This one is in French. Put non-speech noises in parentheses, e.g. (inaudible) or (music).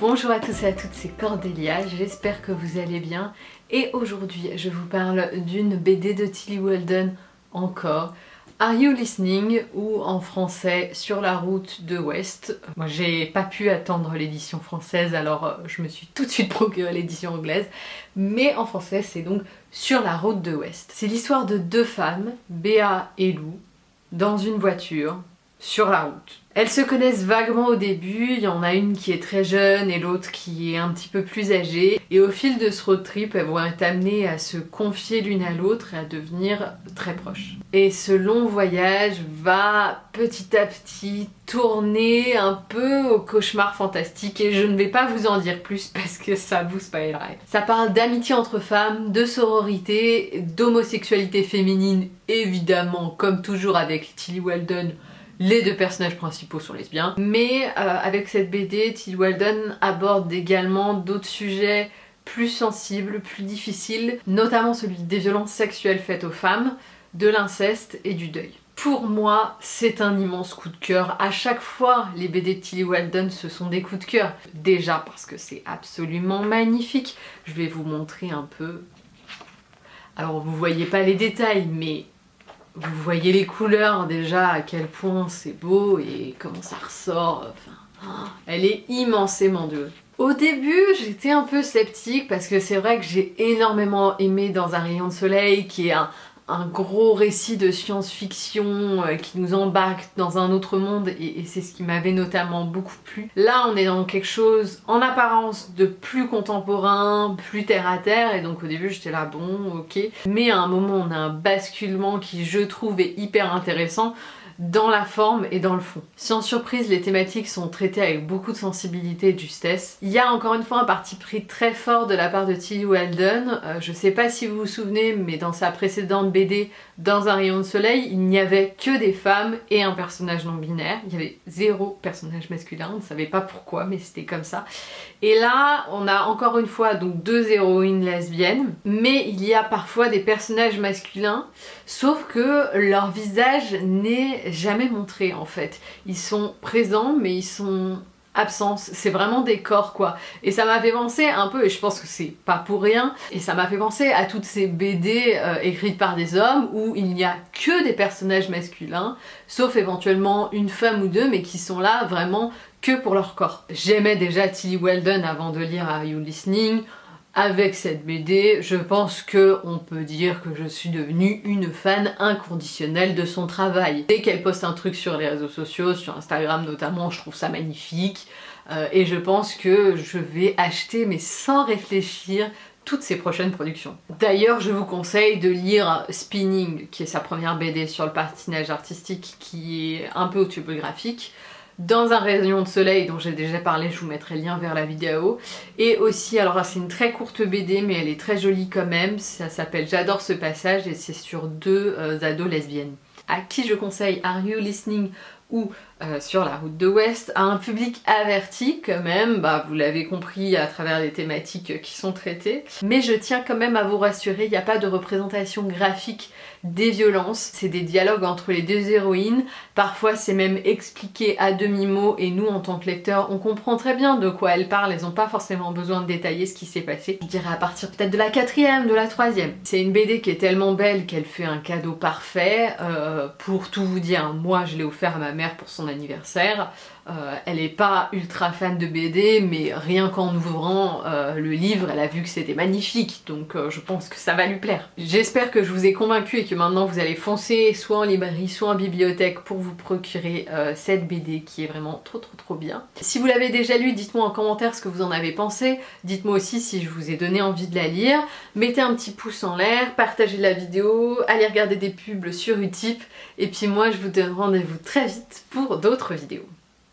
Bonjour à tous et à toutes, c'est Cordélia, j'espère que vous allez bien et aujourd'hui je vous parle d'une BD de Tilly Walden encore Are You Listening ou en français Sur la route de West. Moi j'ai pas pu attendre l'édition française alors euh, je me suis tout de suite (laughs) procuré l'édition anglaise mais en français c'est donc Sur la route de West. C'est l'histoire de deux femmes, Béa et Lou, dans une voiture sur la route. Elles se connaissent vaguement au début, il y en a une qui est très jeune et l'autre qui est un petit peu plus âgée. Et au fil de ce road trip, elles vont être amenées à se confier l'une à l'autre et à devenir très proches. Et ce long voyage va petit à petit tourner un peu au cauchemar fantastique et je ne vais pas vous en dire plus (laughs) parce que ça vous spoilerait. Ça parle d'amitié entre femmes, de sororité, d'homosexualité féminine évidemment comme toujours avec Tilly Weldon les deux personnages principaux sont lesbiens. Mais euh, avec cette BD, Tilly Walden aborde également d'autres sujets plus sensibles, plus difficiles, notamment celui des violences sexuelles faites aux femmes, de l'inceste et du deuil. Pour moi, c'est un immense coup de cœur. À chaque fois, les BD de Tilly Walden, ce sont des coups de cœur. Déjà parce que c'est absolument magnifique. Je vais vous montrer un peu... Alors, vous voyez pas les détails, mais vous voyez les couleurs déjà, à quel point c'est beau et comment ça ressort. Enfin, elle est immensément douce. Au début, j'étais un peu sceptique parce que c'est vrai que j'ai énormément aimé Dans un rayon de soleil, qui est un, un gros récit de science-fiction euh, qui nous embarque dans un autre monde et, c'est ce qui m'avait notamment beaucoup plu. Là on est dans quelque chose en apparence de plus contemporain, plus terre à terre et donc au début j'étais là bon ok mais à un moment on a un basculement qui je trouve est hyper intéressant dans la forme et dans le fond. Sans surprise, les thématiques sont traitées avec beaucoup de sensibilité et de justesse. Il y a encore une fois un parti pris très fort de la part de Tilly Weldon. Euh, je sais pas si vous vous souvenez, mais dans sa précédente BD, Dans un rayon de soleil, il n'y avait que des femmes et un personnage non binaire. Il y avait zéro personnage masculin, on ne savait pas pourquoi, mais c'était comme ça. Et là, on a encore une fois donc deux héroïnes lesbiennes, mais il y a parfois des personnages masculins, sauf que leur visage n'est jamais montré en fait. Ils sont présents mais ils sont absents, c'est vraiment des corps quoi. Et ça m'a fait penser un peu, et je pense que c'est pas pour rien, et ça m'a fait penser à toutes ces BD euh, écrites par des hommes où il n'y a que des personnages masculins, sauf éventuellement une femme ou deux, mais qui sont là vraiment que pour leur corps. J'aimais déjà Tilly Weldon avant de lire Are You Listening avec cette BD, je pense que on peut dire que je suis devenue une fan inconditionnelle de son travail. Dès qu'elle poste un truc sur les réseaux sociaux, sur Instagram notamment, je trouve ça magnifique. Euh, et je pense que je vais acheter, mais sans réfléchir, toutes ses prochaines productions. D'ailleurs, je vous conseille de lire Spinning, qui est sa première BD sur le patinage artistique, qui est un peu autobiographique dans un rayon de soleil dont j'ai déjà parlé, je vous mettrai le lien vers la vidéo. Et aussi, alors c'est une très courte BD mais elle est très jolie quand même, ça s'appelle J'adore ce passage et c'est sur deux euh, ados lesbiennes. À qui je conseille? Are You Listening ou euh, sur la route de West à un public averti quand même, bah vous l'avez compris à travers les thématiques qui sont traitées. Mais je tiens quand même à vous rassurer, il n'y a pas de représentation graphique des violences, c'est des dialogues entre les deux héroïnes, parfois c'est même expliqué à demi-mot et nous en tant que lecteurs on comprend très bien de quoi elles parlent, elles n'ont pas forcément besoin de détailler ce qui s'est passé. Je dirais à partir peut-être de la quatrième, de la troisième. C'est une BD qui est tellement belle qu'elle fait un cadeau parfait, euh, pour tout vous dire, moi je l'ai offert à ma pour son anniversaire. Euh, elle est pas ultra fan de BD, mais rien qu'en ouvrant euh, le livre, elle a vu que c'était magnifique, donc euh, je pense que ça va lui plaire. J'espère que je vous ai convaincu et que maintenant vous allez foncer soit en librairie, soit en bibliothèque pour vous procurer cette BD qui est vraiment trop trop trop bien. Si vous l'avez déjà lu, dites-moi en commentaire ce que vous en avez pensé, dites-moi aussi si je vous ai donné envie de la lire, mettez un petit pouce en l'air, partagez la vidéo, allez regarder des pubs sur Utip, et puis moi je vous donne rendez-vous très vite pour d'autres vidéos.